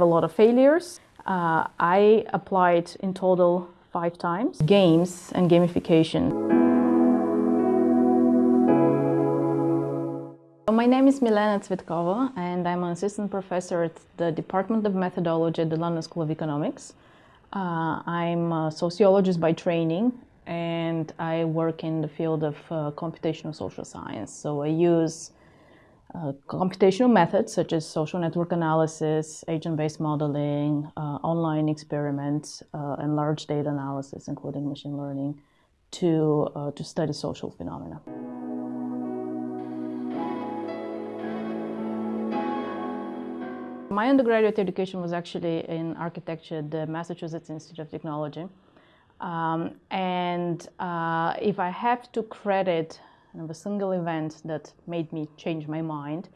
have a lot of failures. Uh, I applied in total five times. Games and gamification. My name is Milena Tsvetkova and I'm an assistant professor at the Department of Methodology at the London School of Economics. Uh, I'm a sociologist by training and I work in the field of uh, computational social science. So I use uh, computational methods such as social network analysis, agent-based modeling, uh, online experiments, uh, and large data analysis, including machine learning, to, uh, to study social phenomena. My undergraduate education was actually in architecture at the Massachusetts Institute of Technology. Um, and uh, if I have to credit of a single event that made me change my mind,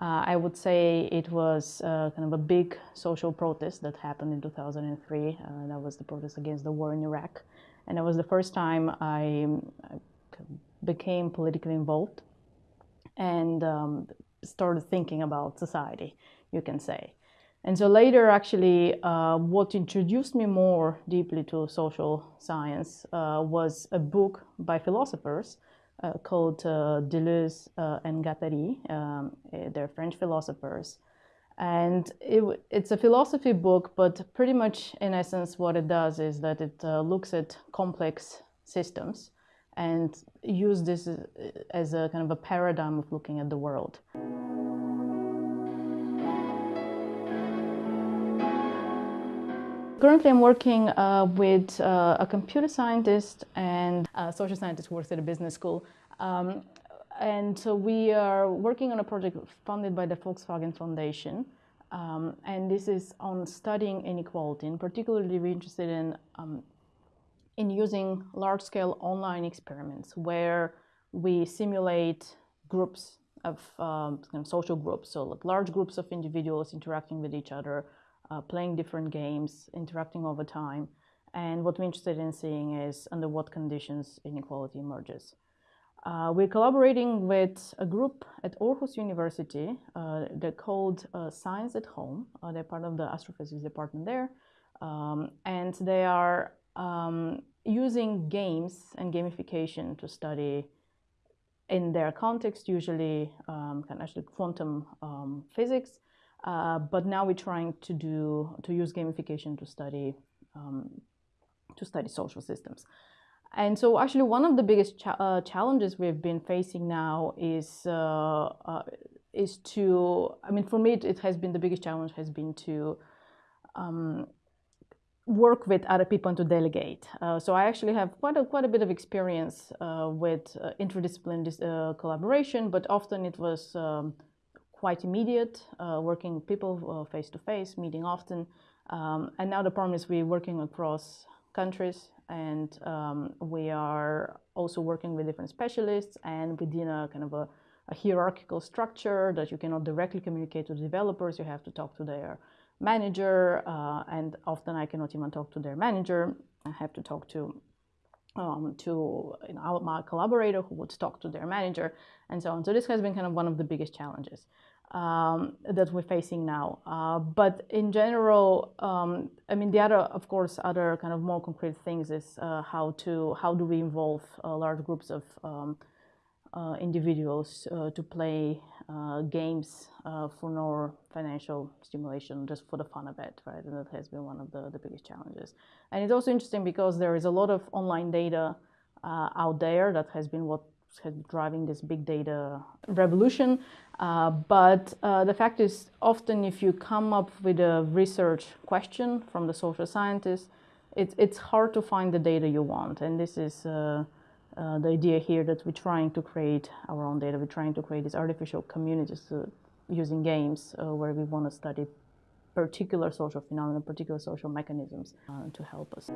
uh, I would say it was uh, kind of a big social protest that happened in 2003. Uh, that was the protest against the war in Iraq. And it was the first time I, I became politically involved and um, started thinking about society, you can say. And so later, actually, uh, what introduced me more deeply to social science uh, was a book by philosophers called uh, Deleuze uh, and Guattari. Um, eh, they're French philosophers. And it, it's a philosophy book, but pretty much in essence, what it does is that it uh, looks at complex systems and use this as a kind of a paradigm of looking at the world. Currently, I'm working uh, with uh, a computer scientist and a social scientist who works at a business school. Um, and so we are working on a project funded by the Volkswagen Foundation. Um, and this is on studying inequality. And particularly, we're interested in, um, in using large-scale online experiments where we simulate groups of, um, kind of social groups, so like large groups of individuals interacting with each other, uh, playing different games, interacting over time. And what we're interested in seeing is under what conditions inequality emerges. Uh, we're collaborating with a group at Aarhus University. Uh, they're called uh, Science at Home. Uh, they're part of the astrophysics department there. Um, and they are um, using games and gamification to study in their context, usually um, kind of actually quantum um, physics, uh, but now we're trying to do to use gamification to study um, to study social systems. And so actually one of the biggest cha uh, challenges we've been facing now is uh, uh is to, I mean, for me, it, it, has been the biggest challenge has been to um, work with other people and to delegate. Uh, so I actually have quite a, quite a bit of experience uh, with interdisciplinary collaboration, but often it was um, quite immediate, uh, working people face to face, meeting often. Um, and now the problem is we're working across countries and um, we are also working with different specialists and within a kind of a, a, hierarchical structure that you cannot directly communicate to developers. You have to talk to their manager uh, and often I cannot even talk to their manager. I have to talk to um, to you know, my collaborator who would talk to their manager and so on. So this has been kind of one of the biggest challenges um, that we're facing now. Uh, but in general, um, I mean, the other, of course, other kind of more concrete things is uh, how to how do we involve uh, large groups of um, individuals uh, to play uh, games for no financial stimulation, just for the fun of it, right? And that has been one of the, the biggest challenges. And it's also interesting because there is a lot of online data out there that has been what has driving this big data revolution. Uh, but uh, the fact is, often if you come up with a research question from the social scientists, it, it's hard to find the data you want. And this is uh, uh the idea here that we're trying to create our own data. We're trying to create these artificial communities uh, using games uh, where we want to study particular social phenomena, particular social mechanisms to help us.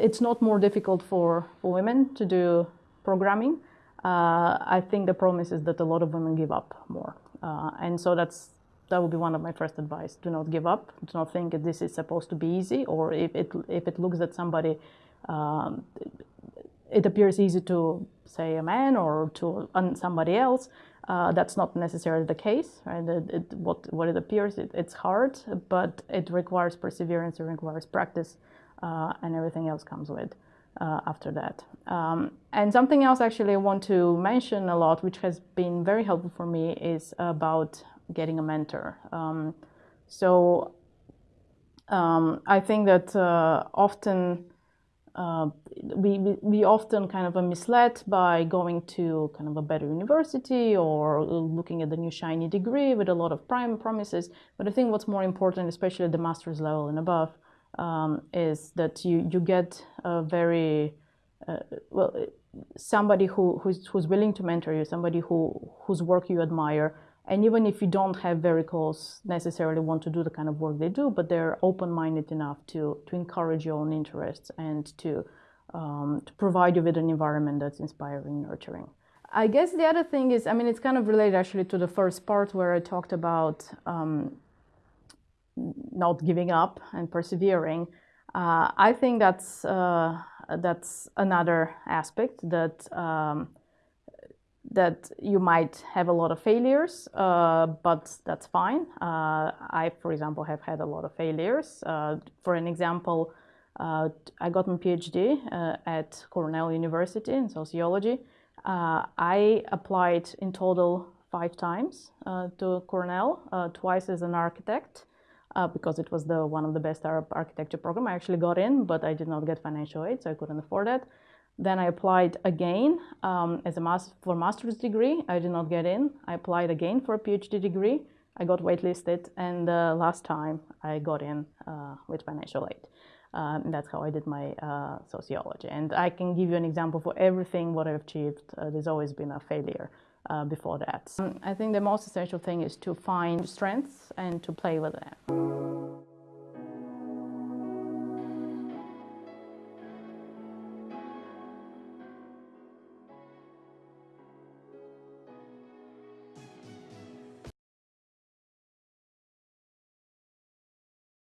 it's not more difficult for, for women to do programming. Uh, I think the promise is that a lot of women give up more. Uh, and so that's that would be one of my first advice. Do not give up. Do not think that this is supposed to be easy or if it, if it looks that somebody um, it appears easy to say a man or to somebody else. Uh, that's not necessarily the case, right? It, it, what, what it appears, it, it's hard, but it requires perseverance, it requires practice, uh, and everything else comes with uh, after that. Um, and something else actually I want to mention a lot, which has been very helpful for me, is about getting a mentor. Um, so um, I think that uh, often uh, we, we often kind of are misled by going to kind of a better university or looking at the new shiny degree with a lot of prime promises. But I think what's more important, especially at the master's level and above, um, is that you, you get a very, uh, well, somebody who, who's, who's willing to mentor you, somebody who, whose work you admire, and even if you don't have very close, necessarily want to do the kind of work they do, but they're open-minded enough to, to encourage your own interests and to, um, to provide you with an environment that's inspiring, nurturing. I guess the other thing is, I mean, it's kind of related actually to the first part where I talked about um, not giving up and persevering. Uh, I think that's, uh, that's another aspect that um, that you might have a lot of failures, uh, but that's fine. Uh, I, for example, have had a lot of failures. Uh, for an example, uh, I got my PhD uh, at Cornell University in sociology. Uh, I applied in total five times to Cornell, twice as an architect, because it was the one of the best Arab architecture program. I actually got in, but I did not get financial aid, so I couldn't afford it. Then I applied again um, as a master, for master's degree. I did not get in. I applied again for a PhD degree. I got waitlisted, and uh, last time I got in uh, with financial aid. Um, that's how I did my uh, sociology. And I can give you an example for everything what I've achieved. Uh, there's always been a failure uh, before that. Um, I think the most essential thing is to find strengths and to play with them.